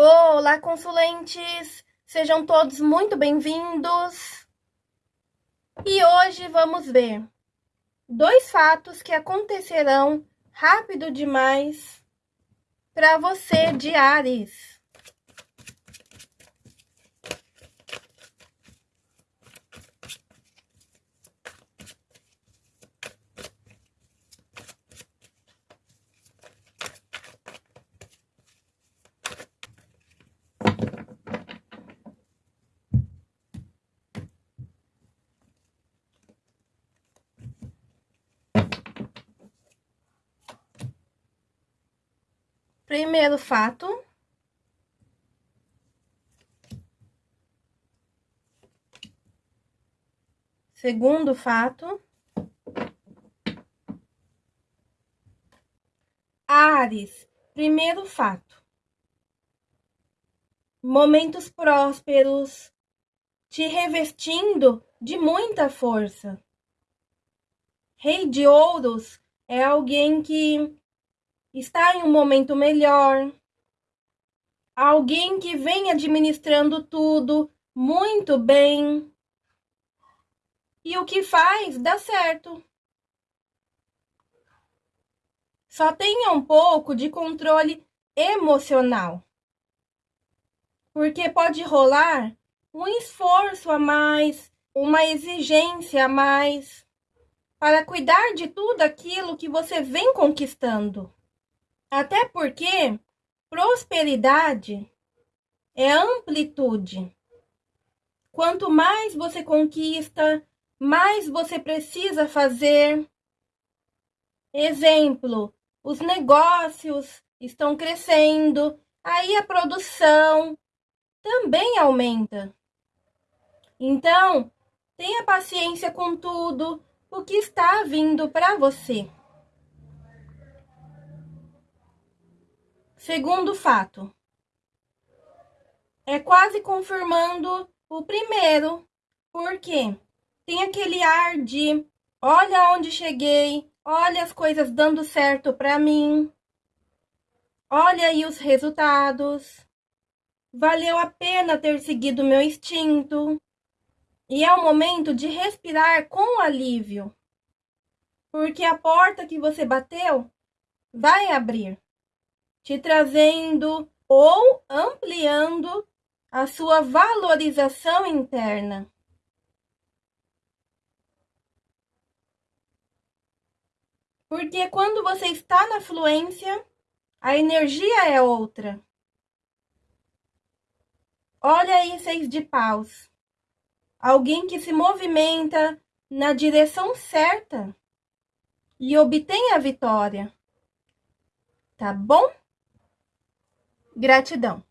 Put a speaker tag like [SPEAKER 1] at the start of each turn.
[SPEAKER 1] Olá, consulentes! Sejam todos muito bem-vindos! E hoje vamos ver dois fatos que acontecerão rápido demais para você de Ares. Primeiro fato. Segundo fato. Ares, primeiro fato. Momentos prósperos, te revestindo de muita força. Rei de Ouros é alguém que está em um momento melhor, alguém que vem administrando tudo muito bem. E o que faz dá certo. Só tenha um pouco de controle emocional. Porque pode rolar um esforço a mais, uma exigência a mais para cuidar de tudo aquilo que você vem conquistando. Até porque prosperidade é amplitude. Quanto mais você conquista, mais você precisa fazer. Exemplo, os negócios estão crescendo, aí a produção também aumenta. Então, tenha paciência com tudo o que está vindo para você. Segundo fato, é quase confirmando o primeiro, porque tem aquele ar de olha onde cheguei, olha as coisas dando certo para mim, olha aí os resultados, valeu a pena ter seguido meu instinto. E é o momento de respirar com alívio, porque a porta que você bateu vai abrir te trazendo ou ampliando a sua valorização interna. Porque quando você está na fluência, a energia é outra. Olha aí, seis de paus. Alguém que se movimenta na direção certa e obtém a vitória. Tá bom? Gratidão.